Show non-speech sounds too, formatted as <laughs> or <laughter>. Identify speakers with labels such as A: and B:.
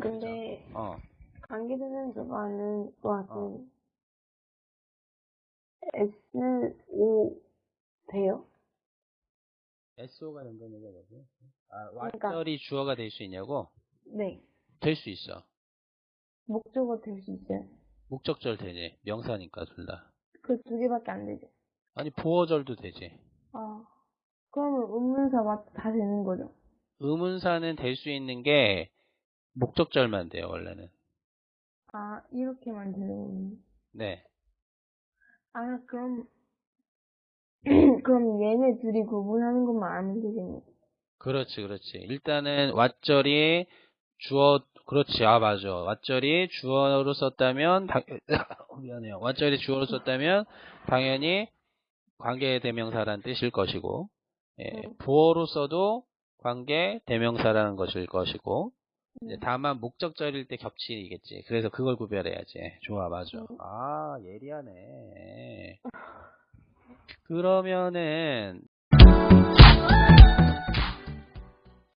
A: 쌤, 근데
B: 어.
A: 관계대명사가는 또한 SO 돼요?
B: SO가 된다는 거지. 아,
A: 그러니까-
B: 왓절이 주어가 될 수 있냐고?
A: 네.
B: 될 수 있어.
A: 목적어 될 수 있어요.
B: 목적절 되지. 명사니까 둘 다.
A: 그 두 개밖에 안 되죠.
B: 아니 보어절도 되지.
A: 아, 그러면 의문사가 다 되는 거죠?
B: 의문사는 될 수 있는 게 목적절만 돼요 원래는.
A: 아, 이렇게만 되는.
B: 네.
A: 아, 그럼, <clears throat> 그럼 얘네 둘이 구분하는 것만 알면 되겠네.
B: 그렇지 그렇지. 일단은 왓절이 주어 그렇지 아 맞아. 왓절이 주어로 썼다면 당... <laughs> 미안해요. 왓절이 주어로 썼다면 당연히 관계 대명사라는 뜻일 것이고 예,
A: 음.
B: 부어로 써도 관계 대명사라는 것일 것이고
A: 음.
B: 다만 목적절일 때 겹치겠지. 그래서 그걸 구별해야지. 좋아, 맞아.
A: 음.
B: 아, 예리하네. 그러면은